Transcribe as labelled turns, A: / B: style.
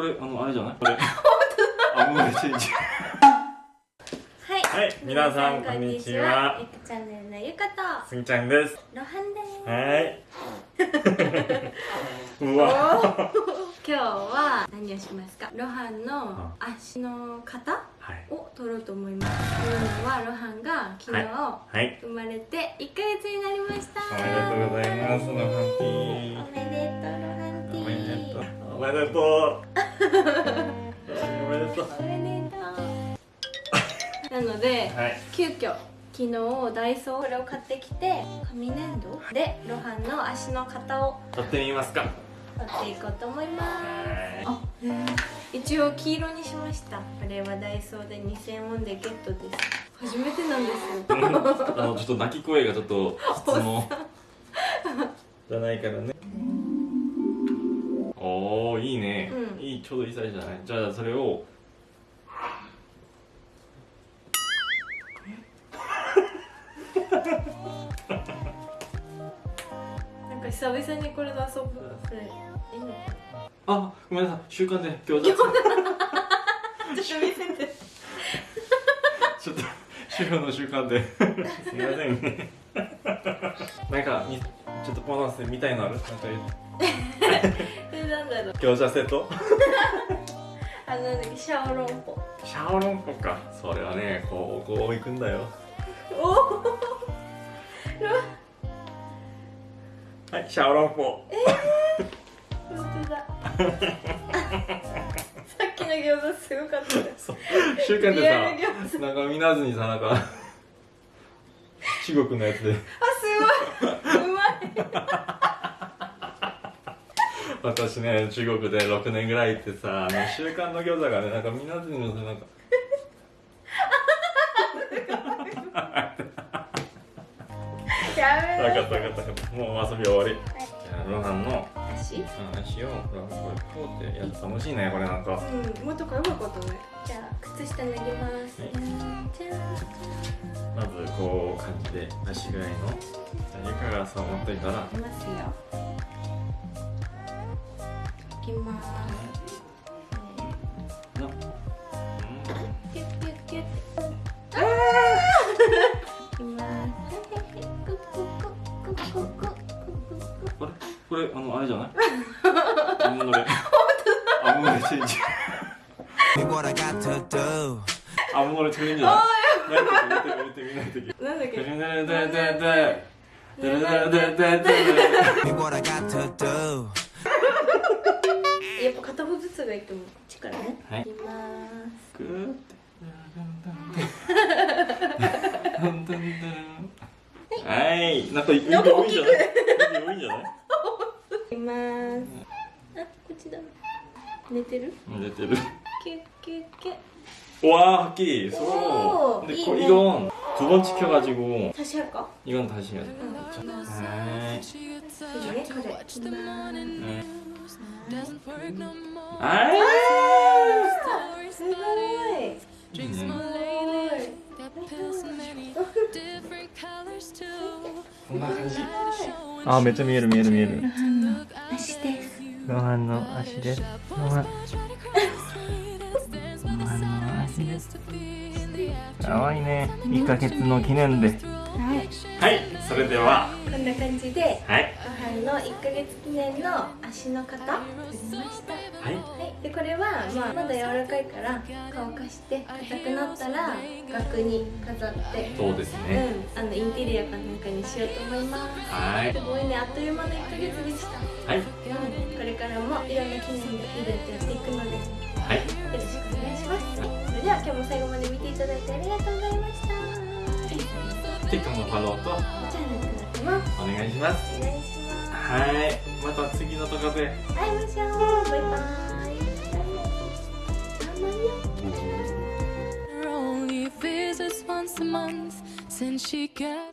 A: これあのあれじゃない？これ。あもうチェンジ
B: はい、
A: はい。皆さんこんにちは。
B: ゆくチャンネルのゆかと。
A: すぎちゃんです。
B: ロハンです。
A: はい。うわ。
B: 今日は何をしますか？ロハンの足の型
A: はい。
B: を取ろうと思います。というのはロハンが昨日、
A: はい。
B: 生まれて1ヶ月になりました。
A: おめでとうございますのハンテ
B: お
A: ィ
B: めでとうロハンティ
A: おめで
B: ー
A: とう。おめでとうおめでとう
B: おめでとうなので、
A: はい
B: 急遽昨日ダイソーこれを買ってきて紙粘土でロハンの足の型を
A: 取ってみますか。
B: 取っていこうと思います。
A: は
B: あ、一応黄色にしました。これはダイソーで2000ウォンでゲットです。初めてなんですよ。
A: い あのちょっと泣き声がちょっと質問。じゃないからねおおいいね、
B: うん。
A: いいちょうどいいサイズじゃない？じゃあそれを
B: なんか久々にこれで遊ぶこれいいのか
A: あごめんなさい。習慣で餃子。
B: なちょっと見せて。
A: ちょっと 主婦の習慣で。すみませんね。なんかみちょっとボーナスで見たいのある？なんか
B: えなんだろう
A: 餃子 セット？
B: あのシャオロンポ。
A: シャオロンポか。それはねこうこう行くんだよ。
B: おお
A: はいシャオロンポ。
B: 本当だ。さっきの餃子すごかったです
A: そう。で
B: 餃
A: さなんか見なずにさなんか中国のやつで。
B: あすごい
A: 私ね中国で6年ぐらい行ってさあの習慣の餃子がねなんか見なずにのさなんか。
B: やめろ。
A: 分かった分かった。もう遊び終わり。じゃあロハンの
B: 足
A: 話をこれこうってや楽しいねこれなんか。
B: うんもっとかよかったねじゃあ靴下脱ぎます、
A: まずこう感じで足ぐらい。のじゃあんっといたら
B: いきますよいきます、
A: うん。
B: ああ
A: これあのあれじゃない？アムノレアムノレチェンジ
C: what I got to do?
A: 아무거
C: 나 틀린 줄알
B: やっぱ片方ずつがいいと思うね、
A: はい、
B: いきます
A: グてはいなんかいいない
B: きますあこっちだ寝てる
A: 寝てる 와 합기 소. 근데 거, 이건 두 번 찍혀가지고
B: 다시 할까?
A: 이건 다시 해야 돼. 아이. 아めっちゃ見える見える見える足ですご飯の足ですご飯 かわいいね。1ヶ月の記念で。
B: はい。
A: はい。それでは。
B: こんな感じで
A: はい。
B: ご飯の1ヶ月記念の足の型作りました。
A: はい。
B: はい、でこれは、まあ、まだ柔らかいから乾かして硬くなったら額に飾って。
A: そうです
B: う
A: ね
B: ん、あのインテリアかなんかにしようと思います。
A: はい。
B: すごいね。あっという間の1ヶ月でも最後まで見ていただいてありがとうございました。
A: フォローとお願いします。
B: お願いします。
A: はい。また次の動画で。
B: 会いましょう。バイバイ。たまに
D: Her only visits once a month since she got